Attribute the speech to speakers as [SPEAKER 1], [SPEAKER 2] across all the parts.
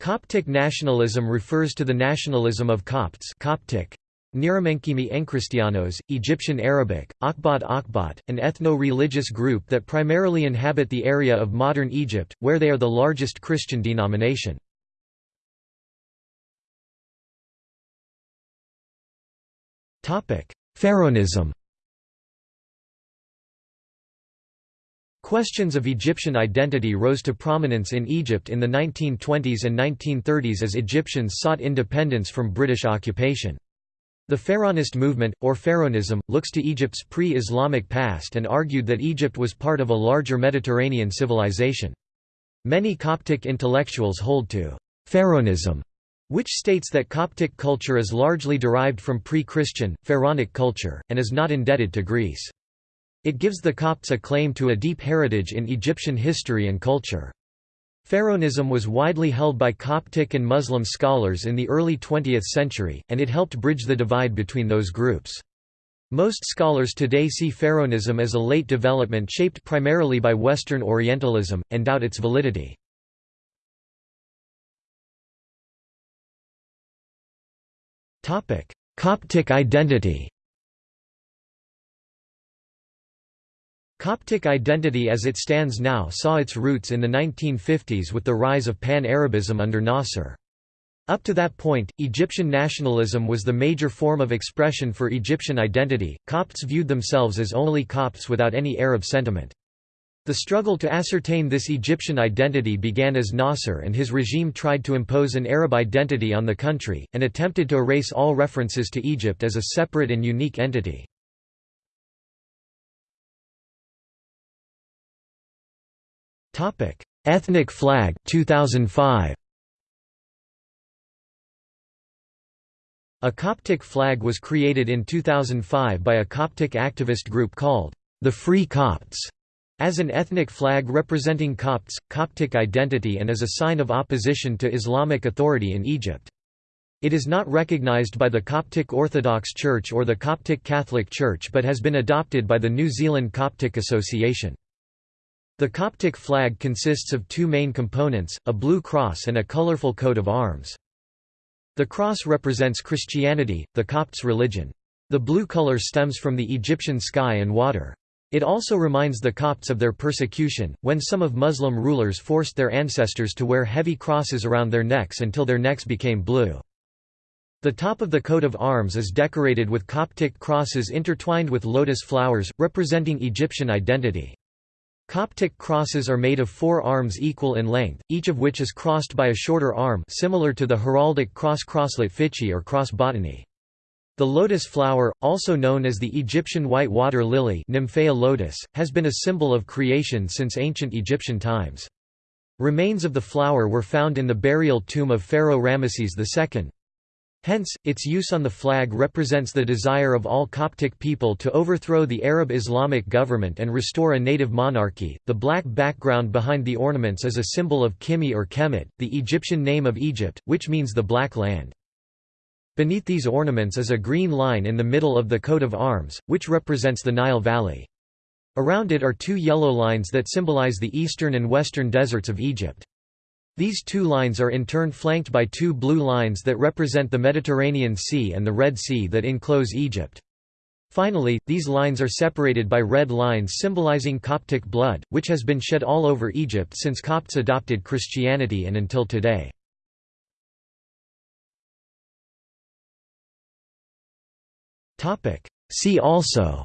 [SPEAKER 1] Coptic nationalism refers to the nationalism of Copts Coptic, Niramenkimi Enchristianos, Egyptian Arabic, Akbat Akbat, an ethno-religious group that primarily inhabit the area of modern Egypt, where they are the largest Christian denomination. Pharaonism Questions of Egyptian identity rose to prominence in Egypt in the 1920s and 1930s as Egyptians sought independence from British occupation. The Pharaonist movement, or Pharaonism, looks to Egypt's pre-Islamic past and argued that Egypt was part of a larger Mediterranean civilization. Many Coptic intellectuals hold to Pharaonism, which states that Coptic culture is largely derived from pre-Christian, pharaonic culture, and is not indebted to Greece. It gives the Copts a claim to a deep heritage in Egyptian history and culture. Pharaonism was widely held by Coptic and Muslim scholars in the early 20th century, and it helped bridge the divide between those groups. Most scholars today see Pharaonism as a late development shaped primarily by Western Orientalism, and doubt its validity. Coptic identity Coptic identity as it stands now saw its roots in the 1950s with the rise of Pan-Arabism under Nasser. Up to that point, Egyptian nationalism was the major form of expression for Egyptian identity. Copts viewed themselves as only Copts without any Arab sentiment. The struggle to ascertain this Egyptian identity began as Nasser and his regime tried to impose an Arab identity on the country, and attempted to erase all references to Egypt as a separate and unique entity.
[SPEAKER 2] Topic: Ethnic flag 2005.
[SPEAKER 1] A Coptic flag was created in 2005 by a Coptic activist group called the Free Copts as an ethnic flag representing Copts, Coptic identity and as a sign of opposition to Islamic authority in Egypt. It is not recognized by the Coptic Orthodox Church or the Coptic Catholic Church but has been adopted by the New Zealand Coptic Association. The Coptic flag consists of two main components, a blue cross and a colorful coat of arms. The cross represents Christianity, the Copts' religion. The blue color stems from the Egyptian sky and water. It also reminds the Copts of their persecution, when some of Muslim rulers forced their ancestors to wear heavy crosses around their necks until their necks became blue. The top of the coat of arms is decorated with Coptic crosses intertwined with lotus flowers, representing Egyptian identity. Coptic crosses are made of four arms equal in length, each of which is crossed by a shorter arm similar to the heraldic cross-crosslet fitchy or cross bottony. The lotus flower, also known as the Egyptian white water lily Nymphaea lotus, has been a symbol of creation since ancient Egyptian times. Remains of the flower were found in the burial tomb of Pharaoh Ramesses II. Hence, its use on the flag represents the desire of all Coptic people to overthrow the Arab Islamic government and restore a native monarchy. The black background behind the ornaments is a symbol of Kimi or Kemet, the Egyptian name of Egypt, which means the Black Land. Beneath these ornaments is a green line in the middle of the coat of arms, which represents the Nile Valley. Around it are two yellow lines that symbolize the eastern and western deserts of Egypt. These two lines are in turn flanked by two blue lines that represent the Mediterranean Sea and the Red Sea that enclose Egypt. Finally, these lines are separated by red lines symbolizing Coptic blood, which has been shed all over Egypt since Copts adopted Christianity and until today. See also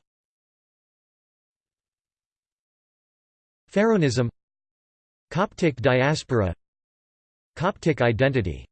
[SPEAKER 1] Pharaonism Coptic diaspora Coptic identity